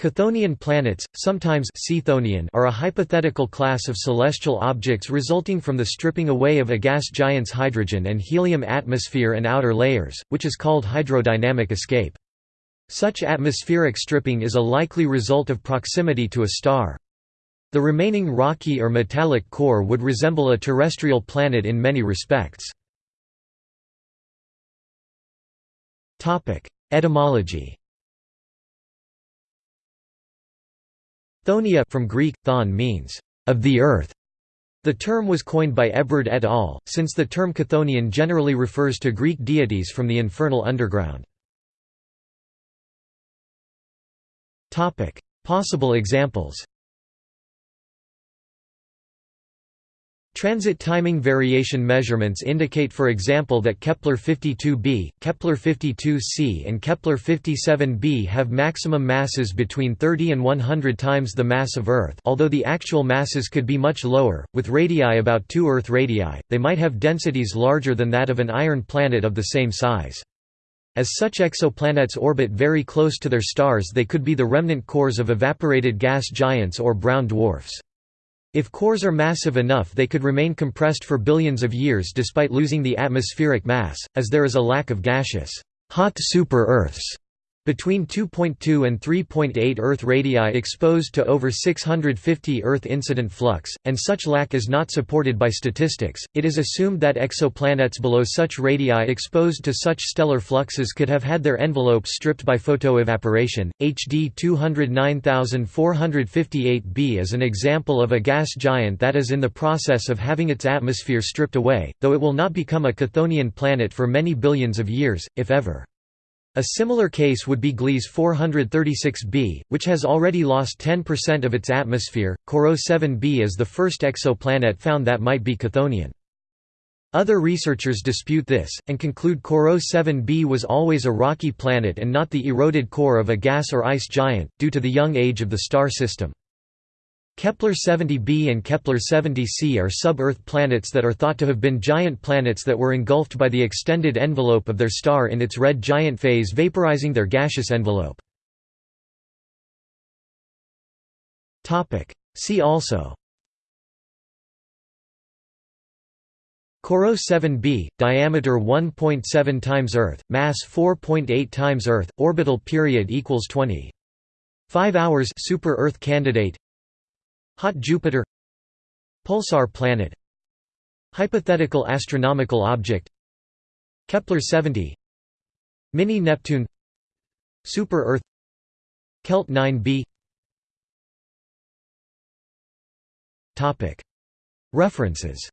Chthonian planets, sometimes are a hypothetical class of celestial objects resulting from the stripping away of a gas giant's hydrogen and helium atmosphere and outer layers, which is called hydrodynamic escape. Such atmospheric stripping is a likely result of proximity to a star. The remaining rocky or metallic core would resemble a terrestrial planet in many respects. Etymology Chthoniya from Greek, thon means, of the earth. The term was coined by Hébrard et al., since the term Chthonian generally refers to Greek deities from the infernal underground. Possible examples Transit timing variation measurements indicate for example that Kepler-52b, Kepler-52c and Kepler-57b have maximum masses between 30 and 100 times the mass of Earth although the actual masses could be much lower, with radii about 2 Earth radii, they might have densities larger than that of an iron planet of the same size. As such exoplanets orbit very close to their stars they could be the remnant cores of evaporated gas giants or brown dwarfs. If cores are massive enough they could remain compressed for billions of years despite losing the atmospheric mass, as there is a lack of gaseous hot super-Earths between 2.2 and 3.8 Earth radii exposed to over 650 Earth incident flux, and such lack is not supported by statistics. It is assumed that exoplanets below such radii exposed to such stellar fluxes could have had their envelopes stripped by photoevaporation. HD 209458b is an example of a gas giant that is in the process of having its atmosphere stripped away, though it will not become a Chthonian planet for many billions of years, if ever. A similar case would be Gliese 436b, which has already lost 10% of its atmosphere. Corot 7b is the first exoplanet found that might be Chthonian. Other researchers dispute this, and conclude Corot 7b was always a rocky planet and not the eroded core of a gas or ice giant, due to the young age of the star system. Kepler-70b and Kepler-70c are sub-Earth planets that are thought to have been giant planets that were engulfed by the extended envelope of their star in its red giant phase vaporizing their gaseous envelope. See also Corot 7b, diameter 1.7 times Earth, mass 4.8 times Earth, orbital period equals 20. 5 hours super Earth candidate Hot Jupiter Pulsar planet Hypothetical astronomical object Kepler-70 Mini-Neptune Super-Earth Kelt 9b References